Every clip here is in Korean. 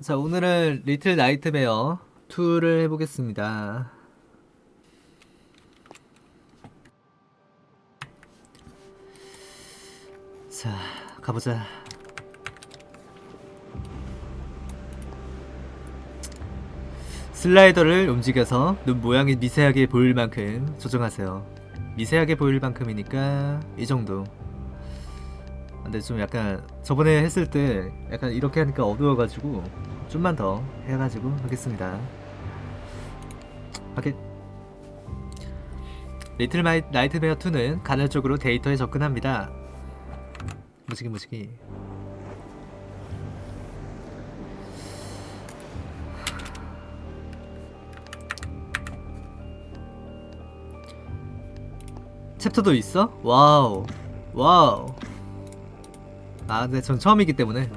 자 오늘은 리틀 나이트메어 2를 해보겠습니다. 자 가보자. 슬라이더를 움직여서 눈 모양이 미세하게 보일 만큼 조정하세요. 미세하게 보일 만큼이니까 이 정도. 근데 좀 약간 저번에 했을 때 약간 이렇게 하니까 어두워가지고 좀만 더 해가지고 하겠습니다. 하게 리틀 마이, 나이트메어 2는 간헐적으로 데이터에 접근합니다. 무지개 무지개. 챕터도 있어? 와우. 와우. 아 근데 전 처음이기 때문에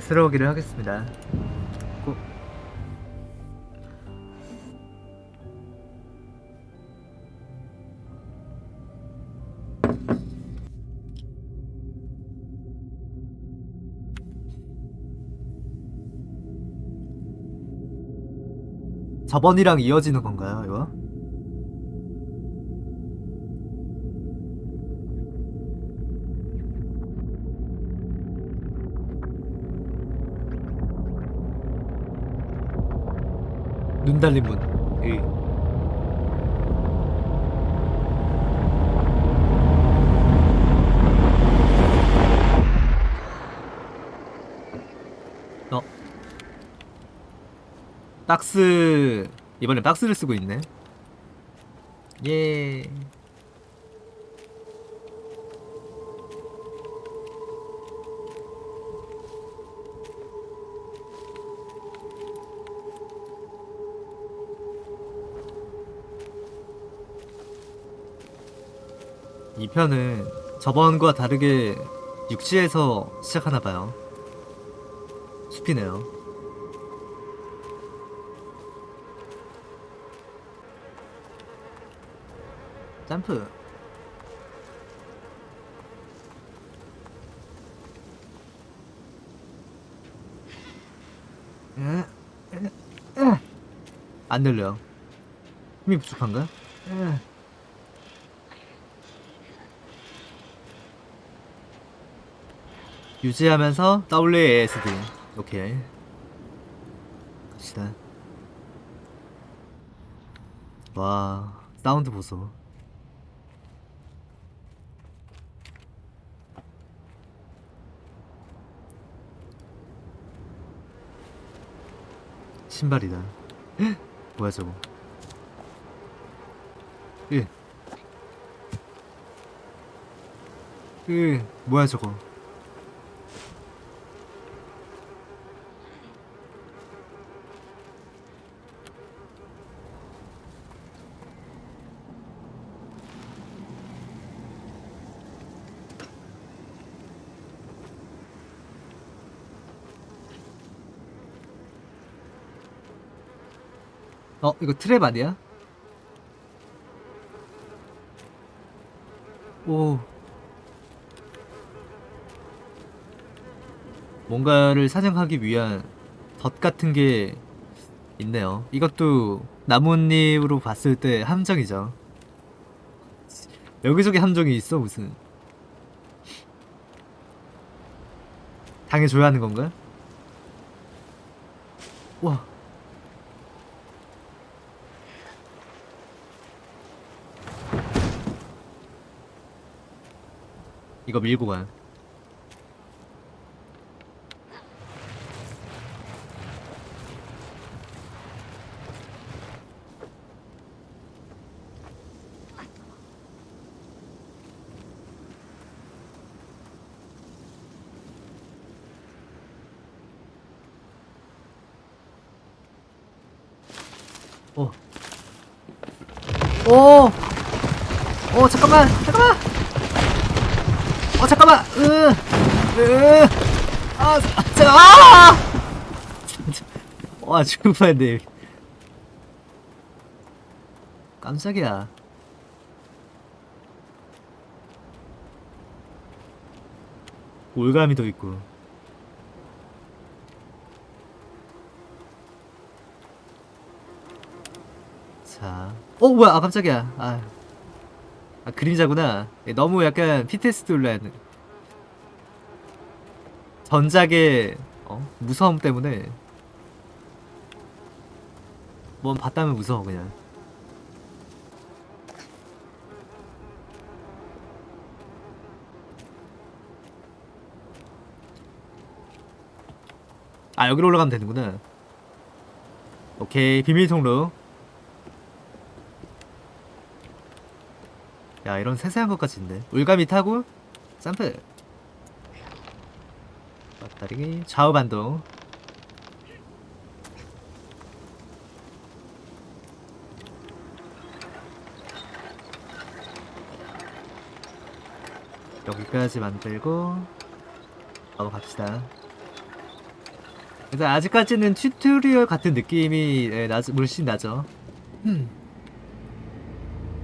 새로우기를 하겠습니다 고. 저번이랑 이어지는 건가요 이거? 눈 달린 문. 의. 어. 박스 이번엔 박스를 쓰고 있네. 예. 이 편은 저번과 다르게 육지에서 시작하나봐요. 숲이네요. 점프. 안 들려요. 힘이 부족한가? 유지하면서 WASD 오케이. 갑시다. 와 사운드 보소. 신발이다. 헉! 뭐야 저거? 으. 으, 뭐야 저거 어 이거 트랩 아니야? 오. 뭔가를 사냥하기 위한 덫 같은 게 있네요. 이것도 나뭇잎으로 봤을 때 함정이죠. 여기저기 함정이 있어 무슨. 당해줘야 하는 건가? 와 이거 밀고 가. 어. 오! 오, 아! 와, 죽을 뻔했네. 깜짝이야. 올가미 더 있고. 자. 어, 뭐야. 아, 깜짝이야. 아. 아 그림자구나. 네, 너무 약간 PTSD 올라야 전작의 어? 무서움 때문에 뭔 봤다면 무서워 그냥. 아 여기로 올라가면 되는구나. 오케이 비밀 통로. 야 이런 세세한 것까지 있네. 울가미 타고 점프 앞다리기 좌우 반동. 여기까지 만들고 바로 갑시다. 일단 아직까지는 tutorial 같은 느낌이 예, 나, 물씬 나죠. 음.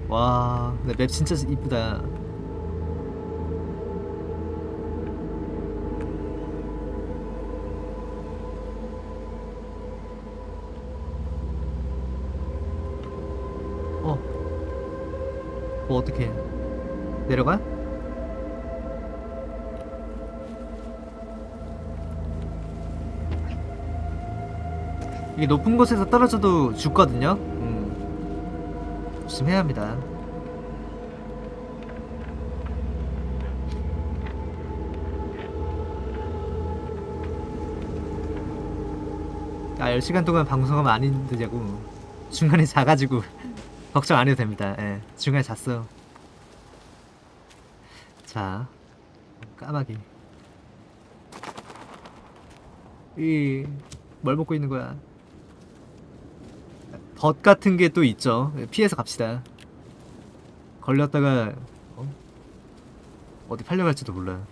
와 근데 map 진짜 이쁘다 뭐 어떻게 내려가? 이게 높은 곳에서 떨어져도 죽거든요. 음. 조심해야 합니다. 아 10시간 동안 방송하면 안 힘드냐고 중간에 자가지고 걱정 안 해도 됩니다 예, 중간에 잤어 자 까마귀 이 뭘 먹고 있는 거야 덫 같은 게 또 있죠 피해서 갑시다 걸렸다가 어? 어디 팔려갈지도 몰라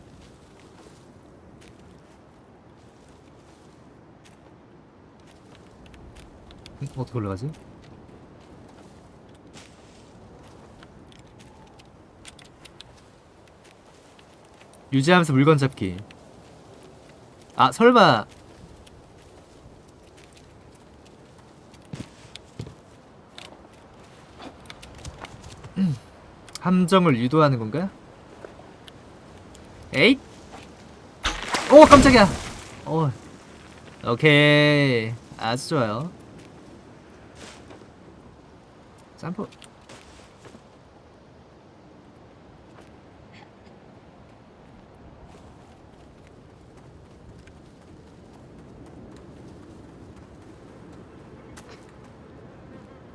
응? 어떻게 올라가지? 유지하면서 물건 잡기 아 설마 음, 함정을 유도하는 건가? 에잇! 오 깜짝이야! 오 오케이 아주 좋아요 점프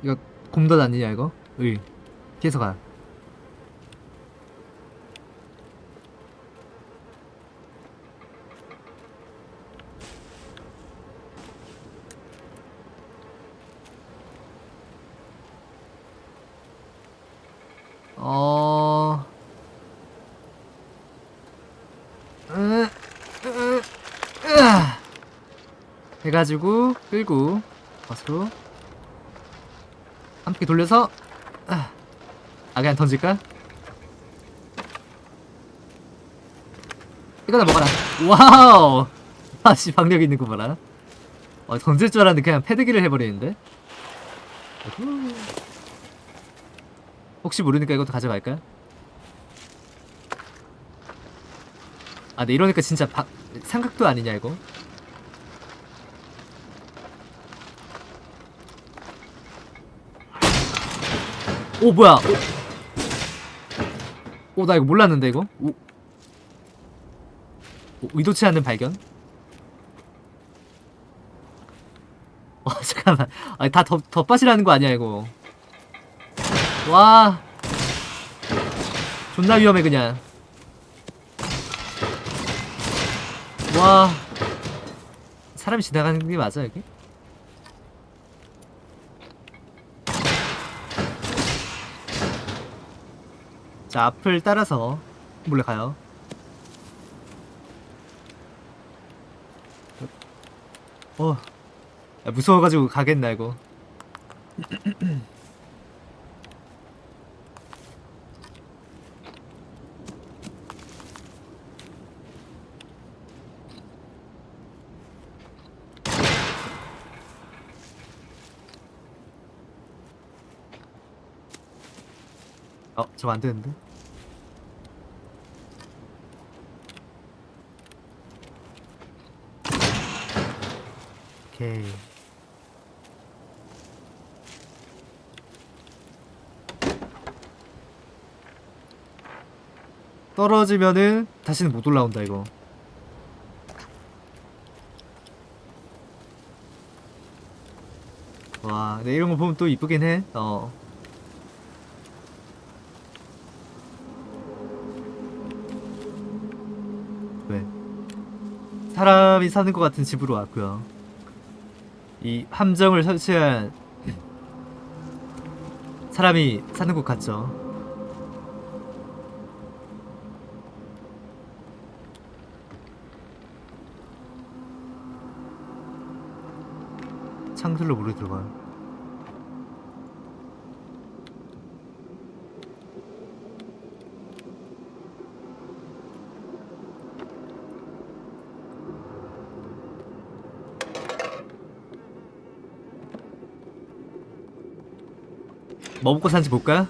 이거 곰덧 아니냐 이거? 의. 피해서 가. 어... 해가지고 끌고 버스로 한 바퀴 돌려서 아, 아 그냥 던질까? 이거나 먹어라 wow 아씨 박력 있는 거 봐라 어, 던질 줄 알았는데 그냥 패대기를 해버리는데. 혹시 모르니까 이것도 가져갈까? 아 근데 이러니까 진짜 박, 삼각도 아니냐 이거 오 뭐야? 오 나 이거 몰랐는데 이거? 오, 오 의도치 않는 발견? 어 잠깐만. 아니 다 덧, 덧밭이라는 거 아니야 이거? 와. 존나 위험해 그냥. 와. 사람이 지나가는 게 맞아 여기? 자 앞을 따라서 몰래 가요. 어 야, 무서워가지고 가겠나 이거 저거 안 되는데? 오케이. 떨어지면은 다시는 못 올라온다 이거. 와 근데 이런 거 보면 또 이쁘긴 해어 사람이 사는 것 같은 집으로 왔고요. 이 함정을 설치한 사람이 사는 것 같죠? 창틀로 물이 들어가요 뭐 먹고 사는지 볼까?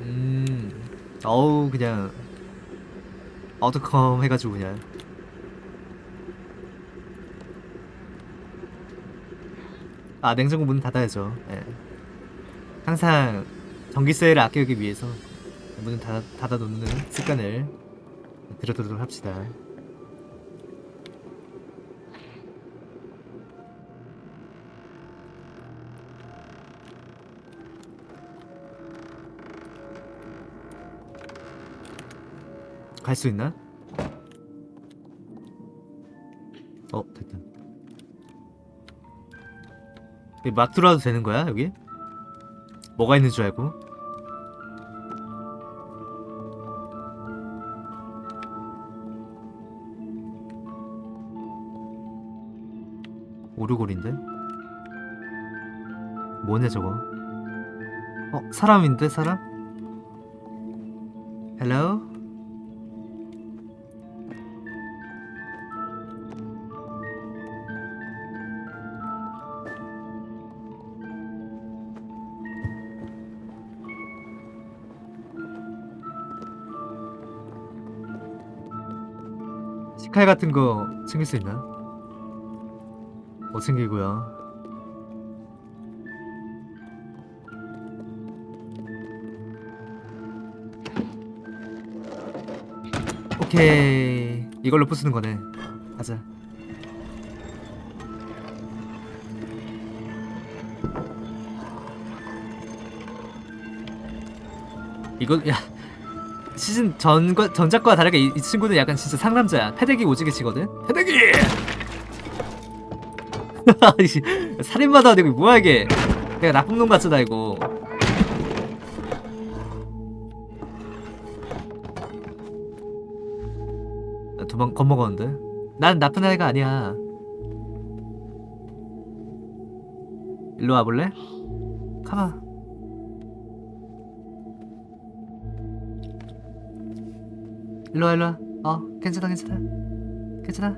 음, 어우 그냥 어두컴 해가지고 그냥 아 냉장고 문 닫아야죠. 예. 항상 전기세를 아끼기 위해서 문을 닫아, 닫아놓는 습관을 들여도록 합시다. 갈 수 있나? 어 됐다. 여기 막 들어와도 되는 거야 여기? 뭐가 있는 줄 알고? 오르골인데? 뭐냐 저거? 어 사람인데 사람? 헬로? 식칼 같은 거 챙길 수 있나? 못 챙기고요. 오케이 이걸로 부수는 거네. 가자. 이거 야 시즌 전과 전작과 다르게 이, 이 친구는 약간 진짜 상남자야. 패대기 오지게 치거든. 패대기. 살인마도 아니고 뭐야 이게? 내가 나쁜 놈 같잖아 이거. 나 도망 겁먹었는데. 난 나쁜 아이가 아니야. 일로 와볼래? 가봐. 일로와 일로와 어 괜찮아 괜찮아 괜찮아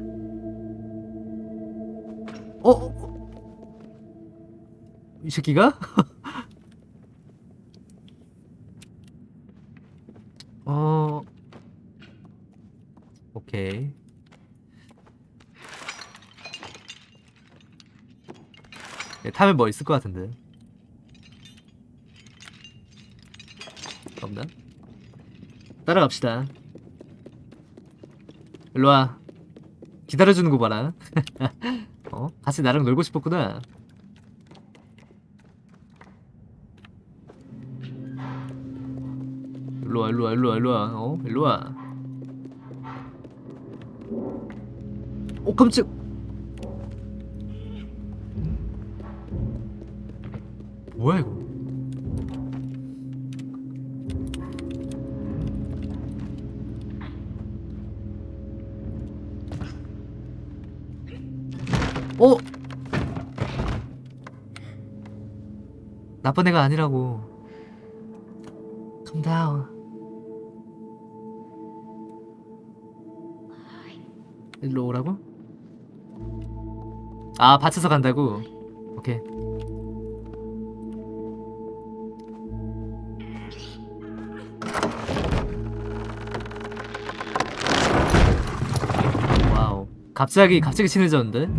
어? 어? 어? 이 새끼가? 어 오케이 네, 타면 뭐 있을 것 같은데 없나? 따라갑시다 일로와. 기다려주는 거 봐라. 어? 같이 나랑 놀고 싶었구나. 일로와 일로와 일로와 일로와. 어? 일로와. 오 깜짝. 뭐야 이거 나쁜 애가 아니라고 감다운 일로 오라고? 아 밭에서 간다고? 오케이 와우 갑자기 갑자기 친해졌는데?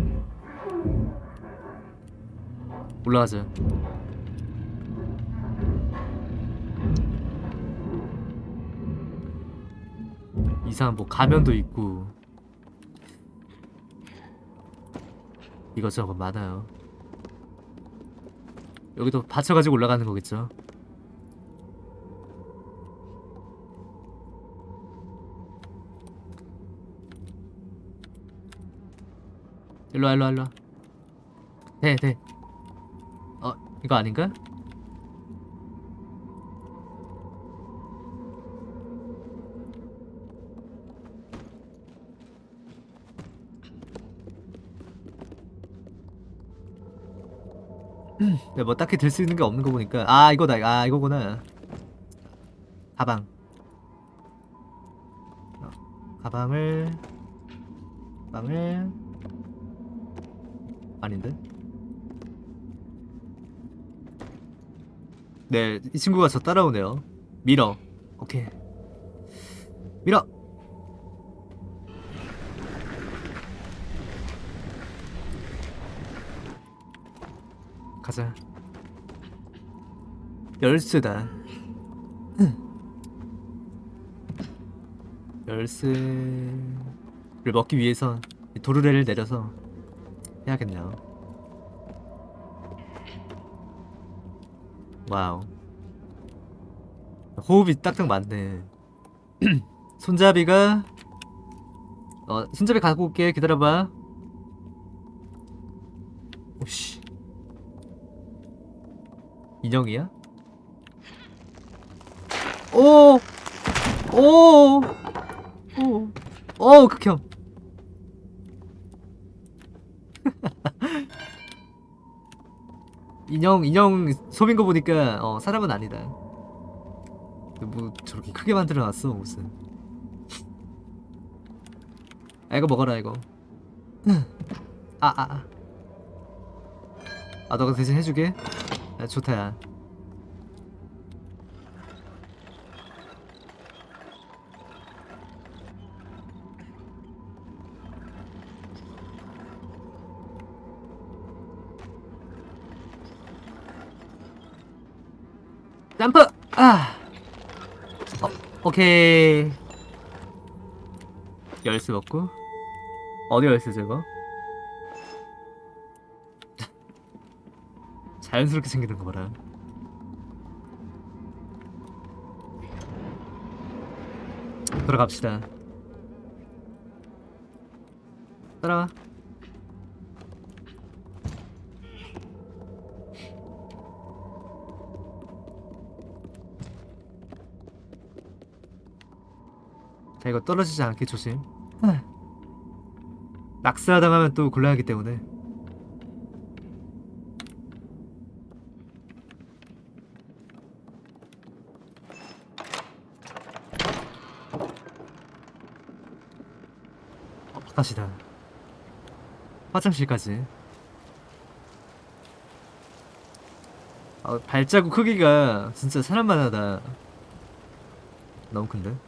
올라가자 이상한 뭐 가면도 있고. 이것저것 많아요. 여기도 받쳐가지고 올라가는 거겠죠? 일로와 일로와 일로와. 돼돼 어 이거 아닌가? 야, 뭐 딱히 들 수 있는 게 없는 거 보니까. 아 이거다. 아 이거구나. 가방. 어, 가방을 가방을. 아닌데? 네 이 친구가 저 따라오네요. 밀어. 오케이. 밀어! 가자 열쇠다. 열쇠를 먹기 위해선 이 도르래를 내려서 해야겠네요. 와우. 호흡이 딱딱 맞네. 손잡이가 어 손잡이 갖고 올게. 기다려봐. 오씨. 인형이야? 오! 오! 오! 오, 극혐. 인형, 인형 소민 거 보니까, 어, 사람은 아니다. 뭐, 저렇게 크게 만들어 놨어, 무슨. 아, 이거 먹어라, 이거. 아, 아, 아. 아, 너가 대신 해주게? 아, 좋다, 야. 점프! 아! 어, 오케이. 열쇠 먹고. 어디 열쇠죠, 이거? 자연스럽게 생기는 거 봐라. 돌아갑시다. 따라와. 자 이거 떨어지지 않게 조심. 낙스하당하면 또 곤란하기 때문에. 어, 바깥이다. 화장실까지. 아, 발자국 크기가 진짜 사람만 하다. 너무 큰데? 여기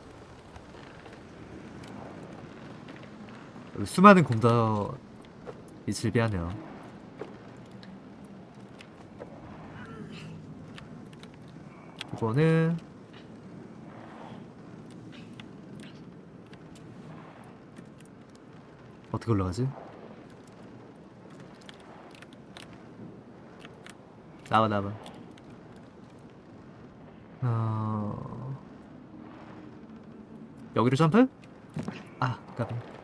수많은 공덕이 즐비하네요. 이거는 어떻게 올라가지? 나와 나와. 어... 여기로 점프? 아, 까비.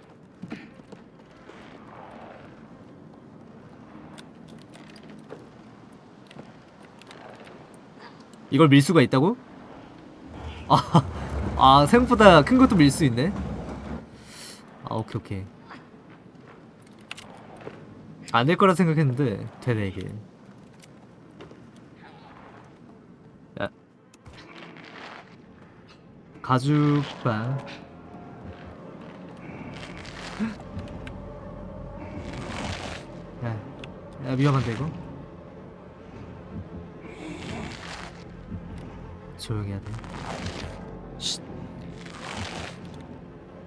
이걸 밀 수가 있다고? 아, 아 생각보다 큰 것도 밀 수 있네. 아 오케이 오케이. 안 될 거라 생각했는데 되네 이게. 야. 가죽바. 야, 야 위험한데 이거? 조용히 해야 돼. 쉿.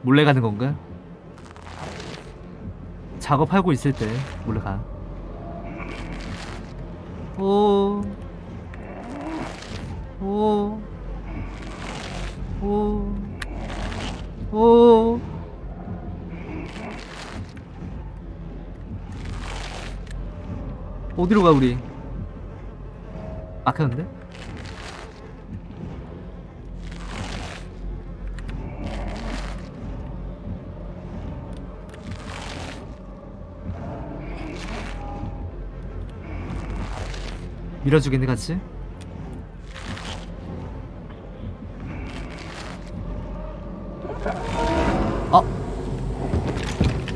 몰래 가는 건가? 작업하고 있을 때 몰래 가. 오. 오. 오. 오. 어디로 가 우리? 막혔는데? 밀어주겠네 같이? 어?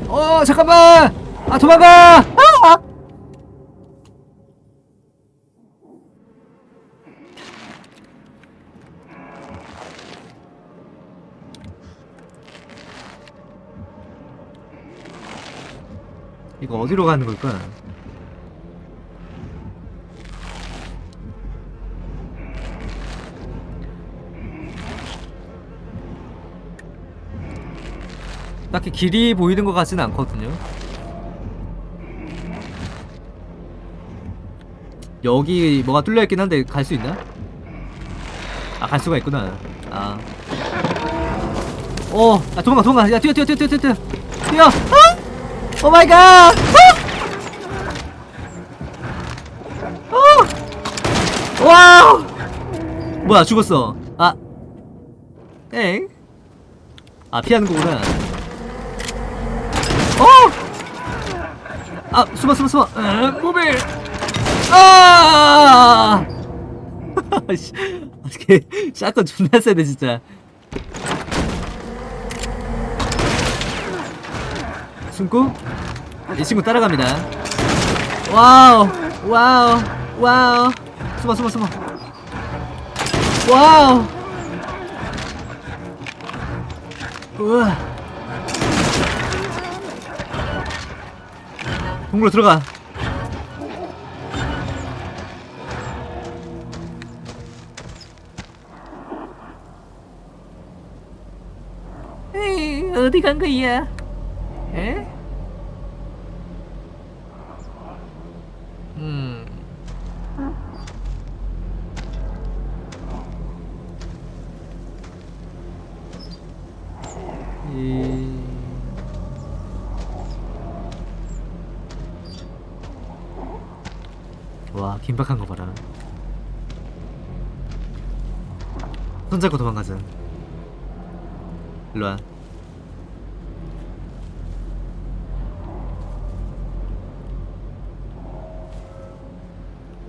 어 잠깐만! 아 도망가! 아! 이거 어디로 가는 걸까? 딱히 길이 보이는 것 같지는 않거든요. 여기 뭐가 뚫려 있긴 한데 갈 수 있나? 아 갈 수가 있구나. 아. 오, 아 도망가 도망가. 야 뛰어 뛰어 뛰어 뛰어 뛰어 뛰어. 아! 오 마이 갓. 아! 아! wow. 뭐야 죽었어. 아. 엥? 아 피하는 거구나. 어! 아 숨어 숨어 숨어. 어, 모빌. 아! 씨, 어떻게 shotgun 존나 세네 진짜. 숨고 이 친구 따라갑니다. wow wow wow 숨어 숨어 숨어. wow. 우와. 동굴로 들어가. 어디 간 거야? 에? 음. 이... 긴박한 거 봐라 손잡고 도망가자 일로와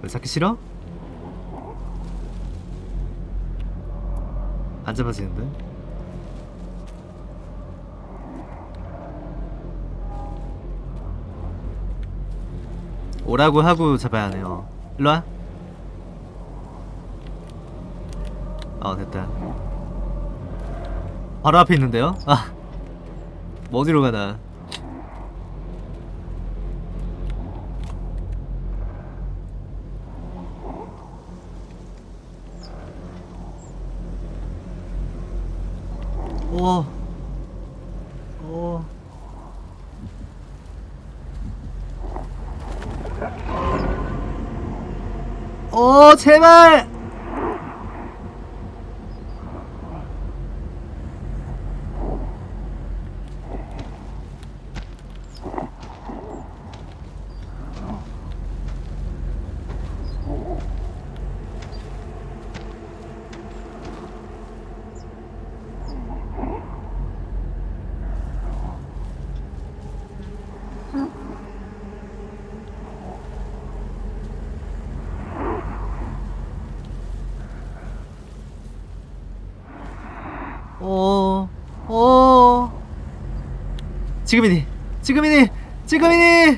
왜 찾기 싫어? 안 잡아지는데? 오라고 하고 잡아야 하네요 일로와 어 됐다 바로 앞에 있는데요? 아, 뭐 어디로 가나? 오, 오. 오, 제발! 오, 오. 지금이니, 지금이니, 지금이니,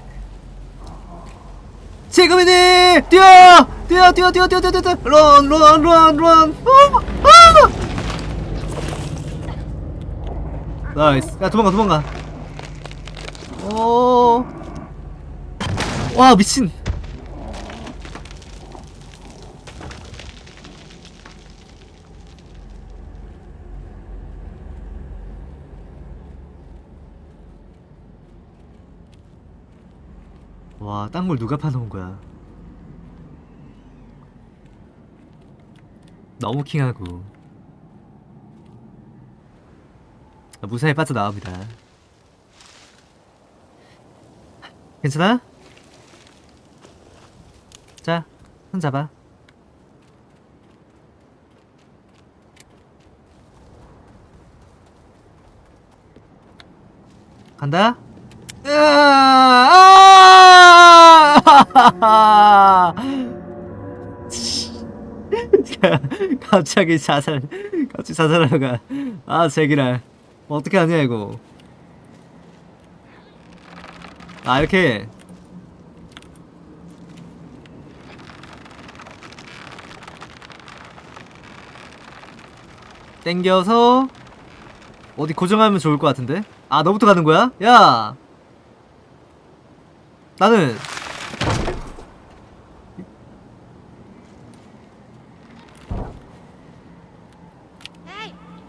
지금이니, 뛰어, 뛰어, 뛰어, 뛰어, 뛰어, 뛰어, 뛰어, run, run, run, run. 어, 아! nice. 야 도망가, 도망가. 오. 와 미친. 와, 땅굴 누가 파놓은 거야? 너무 킹하고 아, 무사히 빠져나옵니다. 괜찮아? 자, 손 잡아. 간다. 으아! 아! 갑자기 자살, 갑자기 자살하러 가. 아, 제기랄. 어떻게 하냐, 이거. 아, 이렇게. 땡겨서 어디 고정하면 좋을 것 같은데? 아 너부터 가는 거야? 야 나는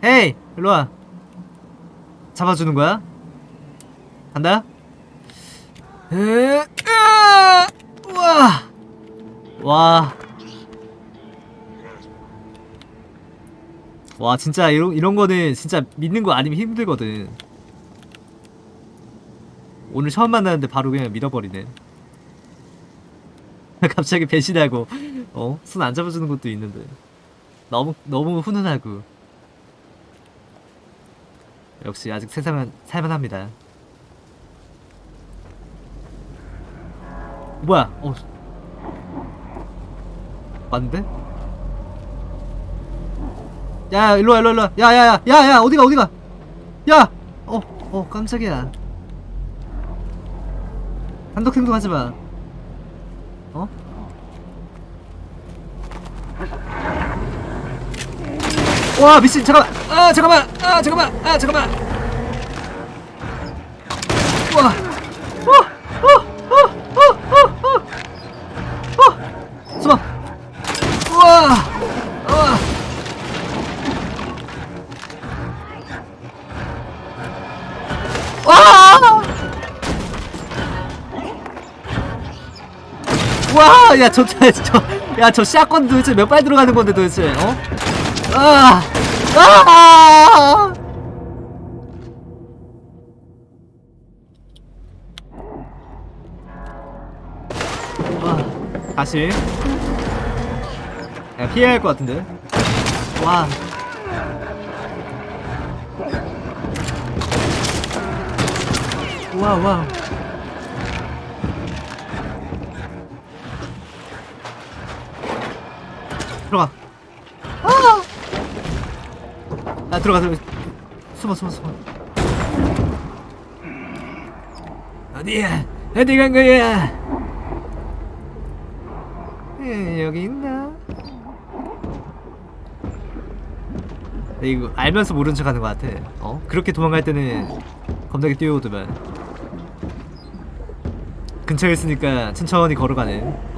헤이 일로와 잡아주는 거야? 간다 으! 우와 와. 와 진짜 이런 이런 거는 진짜 믿는 거 아니면 힘들거든. 오늘 처음 만났는데 바로 그냥 믿어버리네. 갑자기 배신하고 어? 손 안 잡아주는 것도 있는데 너무 너무 훈훈하고 역시 아직 세상은 살만합니다. 뭐야? 어 맞는데? 야 일로와 일로와 일로와 야야야 야야 어디가 어디가 야! 어, 어 깜짝이야 단독 행동하지마 어? 와 미친 잠깐만. 아 잠깐만. 아 잠깐만. 아 잠깐만. 와. 어, 어, 어, 어, 어, 어, 어. 와! 와, 야, 저, 저, 저, 야, 저 샷건 도대체 몇 발 들어가는 건데 도대체, 어? 아! 아! 아, 다시. 야, 피해야 할 것 같은데. 와. 와우 와우 들어가 들어가 들어가 숨어 숨어 숨어. 어디야? 어디 간 거야? 에, 여기 있나? 이거 알면서 모른 척 하는 것 같아. 어? 그렇게 도망갈 때는 겁나게 뛰어오더만. 근처에 있으니까 천천히 걸어가네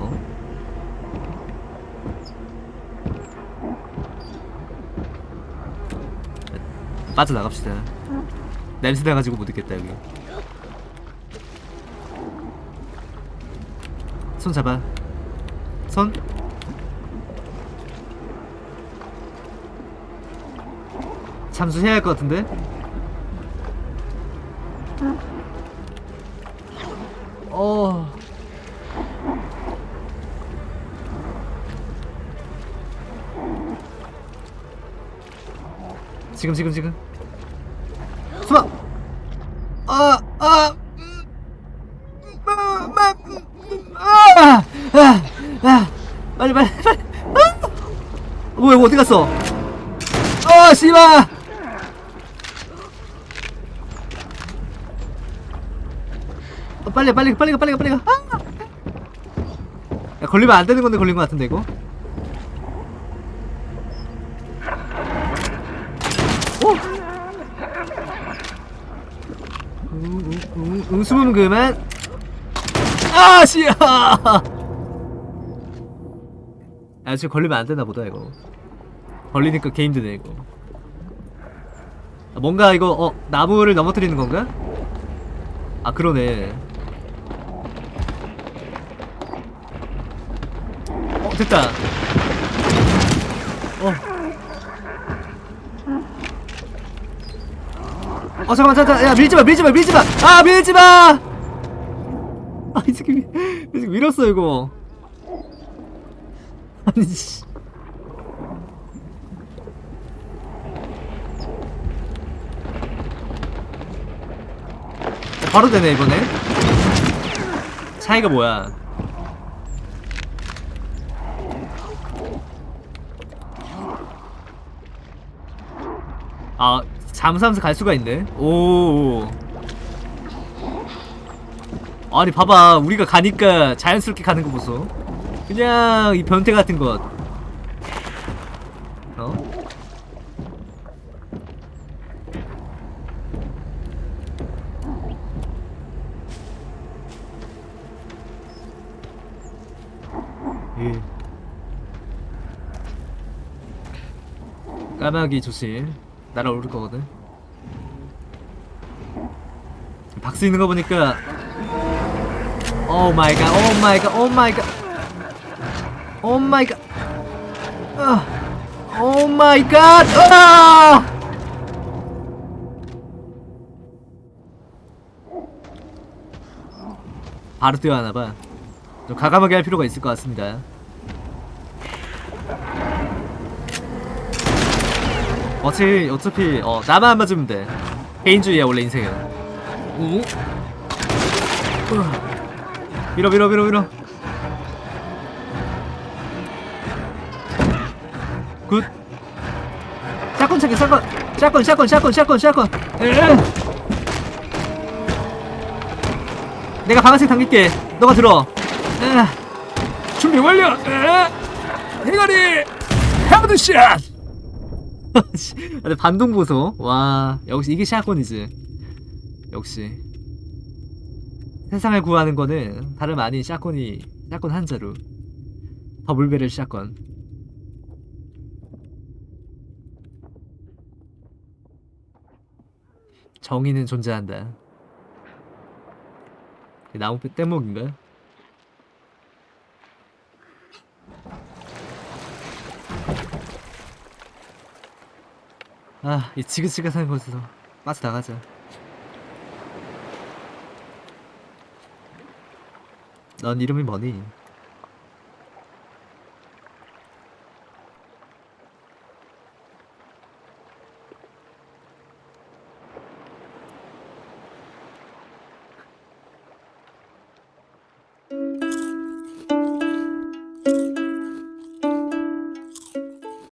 빠져나갑시다. 냄새 나가지고 못 있겠다 여기. 손 잡아. 손. 잠수해야 할 것 같은데? 어. 지금 지금 지금. 숨어. 아, 아. 음, 마, 마, 음, 아, 아, 아. 빨리 빨리 빨리. 아! 이거 어디 갔어? 어, 씨발. 어, 빨리 빨리 빨리 가 빨리 가 빨리 가. 아! 야, 걸리면 안 되는 건데 걸린 것 같은데 이거. 오. 응, 응, 응, 응, 숨으면 그만. 아, 씨야. 아, 지금 걸리면 안 되나 보다 이거. 걸리니까 개 힘드네 이거. 아, 뭔가 이거 어 나무를 넘어뜨리는 건가? 아 그러네 됐다. 어. 어 잠깐만 잠깐 야 밀지마 밀지마 밀지마 아 밀지마 아 이 새끼 밀- 이 새끼 밀었어 이거 아니 씨 바로 되네 이번에. 차이가 뭐야? 아 잠수하면서 갈 수가 있네. 오. 아니 봐봐. 우리가 가니까 자연스럽게 가는 거 보소. 그냥 이 변태 같은 것 예. 까마귀 조심 날아오를 거거든 박스 있는 거 보니까 oh my God, oh my God, oh my God. oh my God. 아. oh my God. 아! 바로 뛰어가나 봐. 좀 과감하게 할 필요가 있을 것 같습니다. 어차피 어차피 어 나만 안 맞으면 돼. 개인주의야 원래 인생은. 밀어 밀어 밀어 밀어 good shotgun 챙겨 shotgun shotgun shotgun shotgun shotgun shotgun 으. 내가 방아쇠 당길게 너가 들어 으. 준비 완료. 으. 대가리 headshot. 반동 보소. 와 역시 이게 shotgun이지 역시. 세상을 구하는 거는 다름 아닌 shotgun이 shotgun 한자로 double barrel shotgun. 정의는 존재한다. 나무뼈 뗏목인가? 아, 이 지긋지긋한 곳에서 빠져나가자 넌 이름이 뭐니?